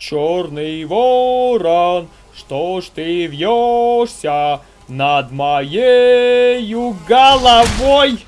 Черный ворон, что ж ты вьешься над моею головой?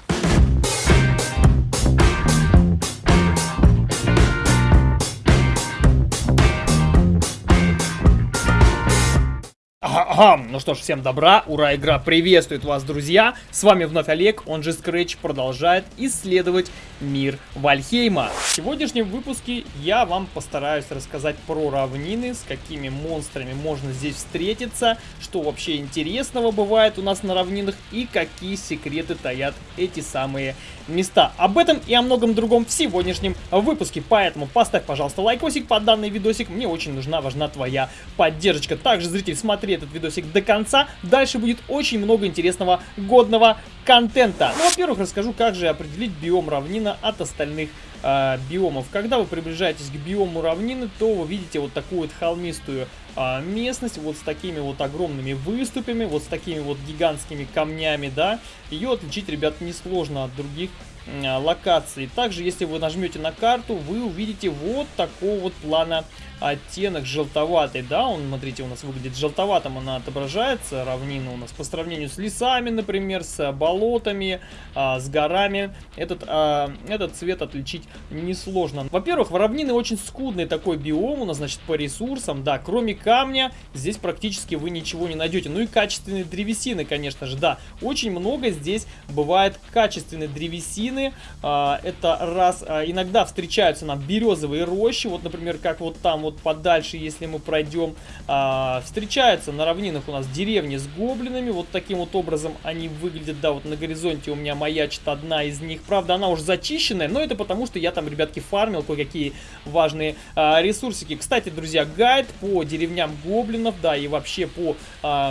Ага, ну что ж, всем добра, ура, игра приветствует вас, друзья. С вами вновь Олег, он же Scratch, продолжает исследовать мир Вальхейма. В сегодняшнем выпуске я вам постараюсь рассказать про равнины, с какими монстрами можно здесь встретиться, что вообще интересного бывает у нас на равнинах и какие секреты таят эти самые места. Об этом и о многом другом в сегодняшнем выпуске, поэтому поставь, пожалуйста, лайкосик под данный видосик, мне очень нужна, важна твоя поддержка. Также, зритель, смотри этот видосик до конца, дальше будет очень много интересного, годного контента. Ну, во-первых, расскажу, как же определить биом равнина от остальных э, биомов. Когда вы приближаетесь к биому равнины, то вы видите вот такую вот холмистую э, местность, вот с такими вот огромными выступами, вот с такими вот гигантскими камнями, да. Ее отличить, ребят, несложно от других э, локаций. Также, если вы нажмете на карту, вы увидите вот такого вот плана оттенок желтоватый, да, он, смотрите, у нас выглядит желтоватым, она отображается, равнина у нас по сравнению с лесами, например, с болотами, а, с горами, этот, а, этот цвет отличить несложно. Во-первых, в равнины очень скудный такой биом у нас, значит, по ресурсам, да, кроме камня, здесь практически вы ничего не найдете, ну и качественные древесины, конечно же, да, очень много здесь бывает качественной древесины, а, это раз, а, иногда встречаются нам березовые рощи, вот, например, как вот там вот подальше, если мы пройдем, а, встречаются на равнинах у нас деревни с гоблинами. Вот таким вот образом они выглядят, да, вот на горизонте у меня маячит одна из них. Правда, она уже зачищенная, но это потому, что я там, ребятки, фармил кое-какие важные ресурсики. Кстати, друзья, гайд по деревням гоблинов, да, и вообще по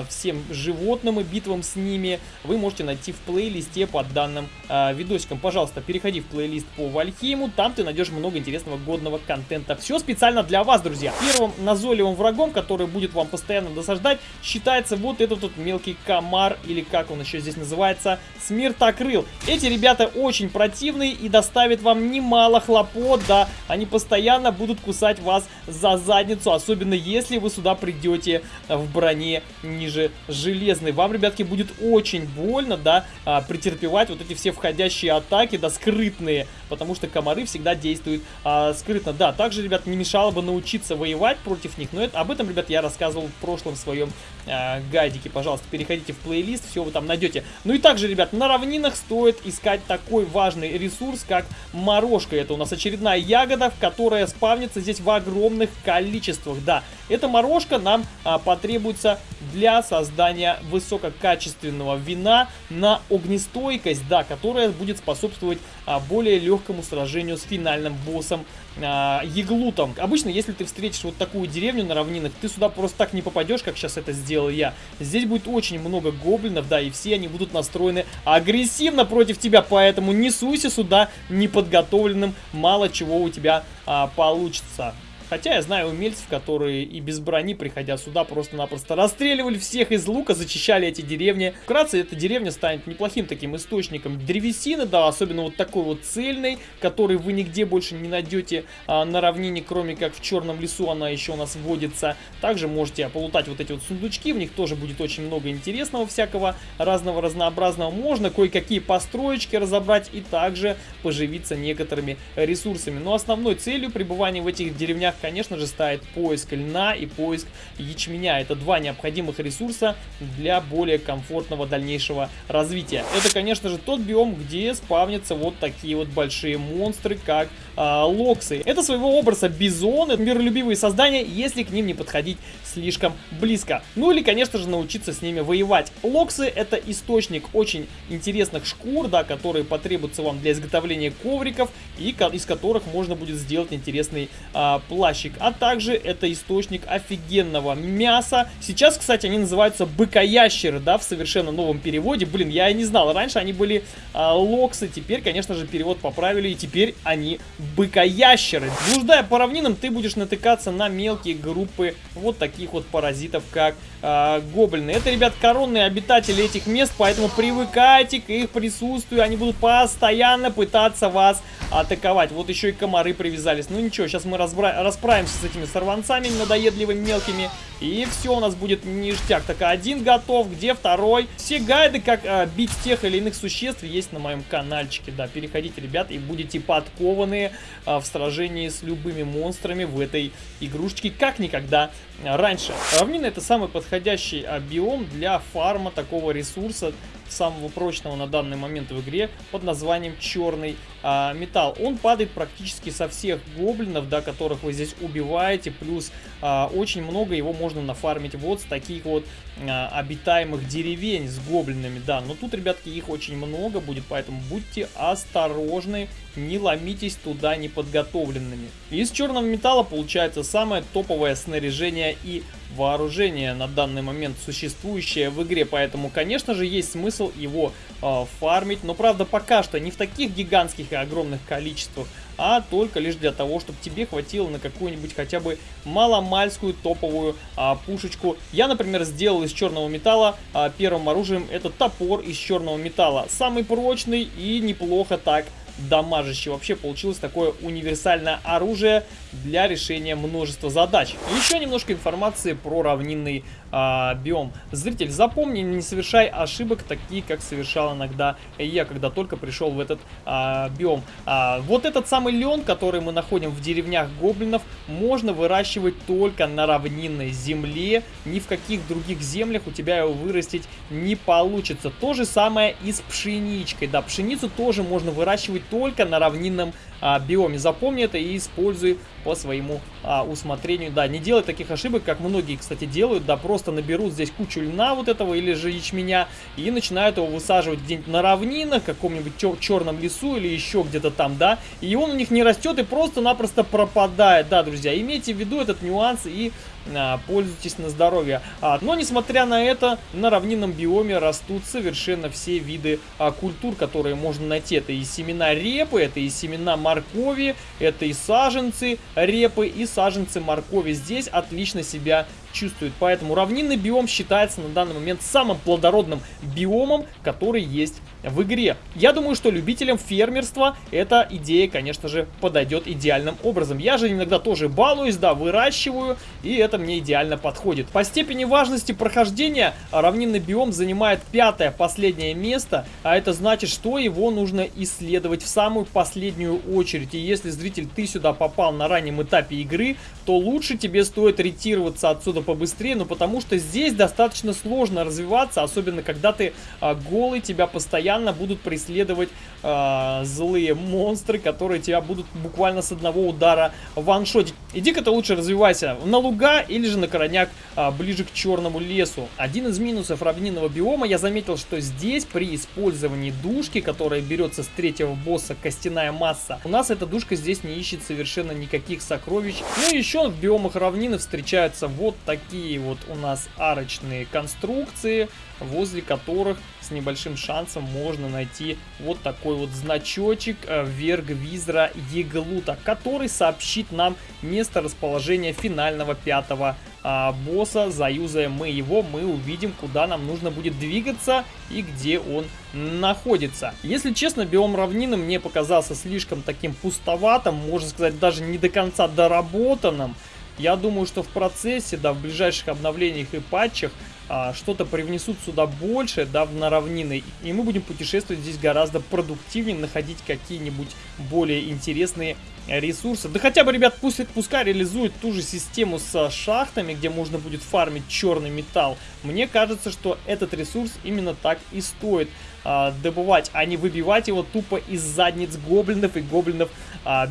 всем животным и битвам с ними вы можете найти в плейлисте под данным видосиком. Пожалуйста, переходи в плейлист по Вальхейму, там ты найдешь много интересного годного контента. Все специально для вас, друзья. Первым назойливым врагом, который будет вам постоянно досаждать, считается вот этот вот мелкий комар, или как он еще здесь называется, смертокрыл. Эти ребята очень противные и доставят вам немало хлопот, да, они постоянно будут кусать вас за задницу, особенно если вы сюда придете в броне ниже железной. Вам, ребятки, будет очень больно, да, а, претерпевать вот эти все входящие атаки, да, скрытные, потому что комары всегда действуют а, скрытно. Да, также, ребят, не мешало бы научиться учиться воевать против них. Но это, об этом, ребят, я рассказывал в прошлом своем э, гайдике. Пожалуйста, переходите в плейлист, все вы там найдете. Ну и также, ребят, на равнинах стоит искать такой важный ресурс, как морожка. Это у нас очередная ягода, которая спавнится здесь в огромных количествах. Да, эта морожка нам а, потребуется для создания высококачественного вина на огнестойкость, да, которая будет способствовать а, более легкому сражению с финальным боссом а, Еглутом. Обычно, если ты встретишь вот такую деревню на равнинах, ты сюда просто так не попадешь, как сейчас это сделал я. Здесь будет очень много гоблинов, да, и все они будут настроены агрессивно против тебя, поэтому не суйся сюда неподготовленным, мало чего у тебя а, получится. Хотя я знаю умельцев, которые и без брони, приходя сюда, просто-напросто расстреливали всех из лука, зачищали эти деревни. Вкратце, эта деревня станет неплохим таким источником древесины, да, особенно вот такой вот цельной, который вы нигде больше не найдете а, на равнине, кроме как в черном лесу она еще у нас вводится. Также можете полутать вот эти вот сундучки, в них тоже будет очень много интересного всякого, разного разнообразного. Можно кое-какие построечки разобрать и также поживиться некоторыми ресурсами. Но основной целью пребывания в этих деревнях конечно же, ставит поиск льна и поиск ячменя. Это два необходимых ресурса для более комфортного дальнейшего развития. Это, конечно же, тот биом, где спавнятся вот такие вот большие монстры, как а, локсы. Это своего образа бизоны, миролюбивые создания, если к ним не подходить слишком близко. Ну или, конечно же, научиться с ними воевать. Локсы это источник очень интересных шкур, да, которые потребуются вам для изготовления ковриков и из которых можно будет сделать интересный а, плащ плащик, а также это источник офигенного мяса. Сейчас, кстати, они называются быкоящеры, да, в совершенно новом переводе. Блин, я и не знал, раньше они были а, локсы, теперь, конечно же, перевод поправили, и теперь они быкоящеры. Блуждая по равнинам, ты будешь натыкаться на мелкие группы вот таких вот паразитов, как а, гоблины. Это, ребят, коронные обитатели этих мест, поэтому привыкайте к их присутствию, они будут постоянно пытаться вас атаковать. Вот еще и комары привязались. Ну ничего, сейчас мы разбра расправимся с этими сорванцами надоедливыми мелкими. И все у нас будет ништяк. Так, один готов, где второй? Все гайды, как а, бить тех или иных существ, есть на моем каналчике. Да, переходите, ребят, и будете подкованы а, в сражении с любыми монстрами в этой игрушечке, как никогда раньше. Равнина это самый подходящий а, биом для фарма такого ресурса самого прочного на данный момент в игре под названием черный а, металл. Он падает практически со всех гоблинов, да, которых вы здесь убиваете, плюс а, очень много его можно нафармить вот с таких вот а, обитаемых деревень с гоблинами, да. Но тут, ребятки, их очень много будет, поэтому будьте осторожны, не ломитесь туда неподготовленными. Из черного металла получается самое топовое снаряжение и вооружение на данный момент существующее в игре, поэтому, конечно же, есть смысл его э, фармить, но, правда, пока что не в таких гигантских и огромных количествах, а только лишь для того, чтобы тебе хватило на какую-нибудь хотя бы маломальскую топовую а, пушечку. Я, например, сделал из черного металла а, первым оружием этот топор из черного металла. Самый прочный и неплохо так дамажище. Вообще получилось такое универсальное оружие для решения множества задач. Еще немножко информации про равнинный а, биом. Зритель, запомни, не совершай ошибок, такие, как совершал иногда я, когда только пришел в этот а, биом. А, вот этот самый лен, который мы находим в деревнях гоблинов, можно выращивать только на равнинной земле. Ни в каких других землях у тебя его вырастить не получится. То же самое и с пшеничкой. Да, пшеницу тоже можно выращивать только на равнинном а, биоме. Запомни это и используй по своему а, усмотрению. Да, не делай таких ошибок, как многие, кстати, делают. Да, просто наберут здесь кучу льна вот этого или же ячменя и начинают его высаживать где-нибудь на равнинах, каком-нибудь черном лесу или еще где-то там, да. И он у них не растет и просто-напросто пропадает. Да, друзья, имейте в виду этот нюанс и а, пользуйтесь на здоровье. А, но, несмотря на это, на равнинном биоме растут совершенно все виды а, культур, которые можно найти. Это и семена репы, это и семена моркови, это и саженцы репы, и саженцы моркови. Здесь отлично себя чувствует. Поэтому равнинный биом считается на данный момент самым плодородным биомом, который есть в игре. Я думаю, что любителям фермерства эта идея, конечно же, подойдет идеальным образом. Я же иногда тоже балуюсь, да, выращиваю, и это мне идеально подходит. По степени важности прохождения равнинный биом занимает пятое, последнее место, а это значит, что его нужно исследовать в самую последнюю очередь. И если, зритель, ты сюда попал на раннем этапе игры, то лучше тебе стоит ретироваться отсюда побыстрее, но потому что здесь достаточно сложно развиваться, особенно когда ты а, голый, тебя постоянно будут преследовать а, злые монстры, которые тебя будут буквально с одного удара ваншотить. Иди-ка ты лучше развивайся на луга или же на короняк а, ближе к черному лесу. Один из минусов равнинного биома, я заметил, что здесь при использовании душки, которая берется с третьего босса, костяная масса, у нас эта душка здесь не ищет совершенно никаких сокровищ. Ну и еще в биомах равнины встречаются вот такие вот у нас арочные конструкции, возле которых с небольшим шансом можно найти вот такой вот значочек э, Вергвизра Еглута, который сообщит нам место расположения финального пятого а, босса. Заюзаем мы его, мы увидим, куда нам нужно будет двигаться и где он находится. Если честно, биом равнины мне показался слишком таким пустоватым, можно сказать, даже не до конца доработанным. Я думаю, что в процессе, да, в ближайших обновлениях и патчах а, что-то привнесут сюда больше, да, на равнины, и мы будем путешествовать здесь гораздо продуктивнее, находить какие-нибудь более интересные ресурсы. Да хотя бы, ребят, пусть, пускай реализуют ту же систему с шахтами, где можно будет фармить черный металл. Мне кажется, что этот ресурс именно так и стоит а, добывать, а не выбивать его тупо из задниц гоблинов и гоблинов а.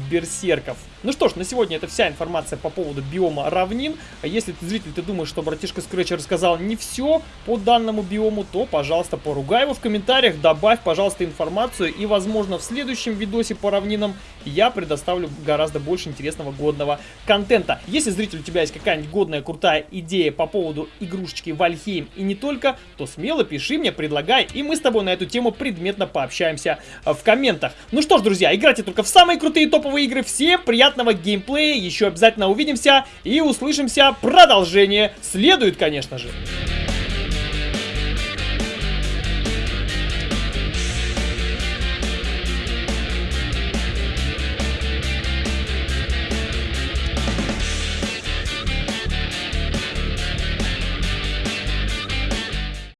Ну что ж, на сегодня это вся информация по поводу биома равнин. Если ты, зритель, ты думаешь, что братишка Скретч рассказал не все по данному биому, то, пожалуйста, поругай его в комментариях, добавь, пожалуйста, информацию, и, возможно, в следующем видосе по равнинам я предоставлю гораздо больше интересного годного контента. Если, зритель, у тебя есть какая-нибудь годная, крутая идея по поводу игрушечки Вальхейм и не только, то смело пиши мне, предлагай, и мы с тобой на эту тему предметно пообщаемся в комментах. Ну что ж, друзья, играйте только в самые крутые топовые игры. Всем приятного геймплея, еще обязательно увидимся и услышимся. Продолжение следует, конечно же.